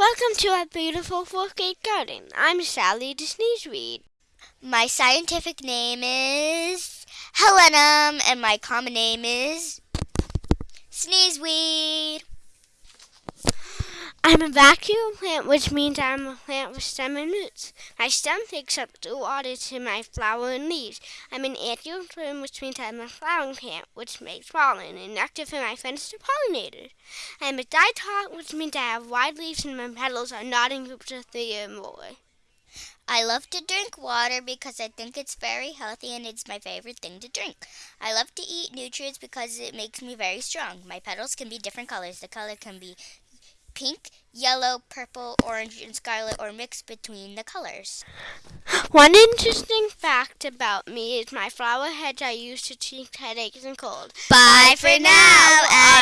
Welcome to our beautiful fourth grade garden. I'm Sally Sneezeweed. My scientific name is Helenium, and my common name is Sneezeweed. I'm a vascular plant, which means I'm a plant with stem and roots. My stem takes up the water to my flower and leaves. I'm an angiosperm, which means I'm a flowering plant, which makes pollen and nectar for my friends, the pollinators. I'm a diatomic, which means I have wide leaves and my petals are not in groups of three or more. I love to drink water because I think it's very healthy and it's my favorite thing to drink. I love to eat nutrients because it makes me very strong. My petals can be different colors. The color can be pink, yellow, purple, orange, and scarlet, or mixed between the colors. One interesting fact about me is my flower heads I use to treat headaches and colds. Bye for now. Adios.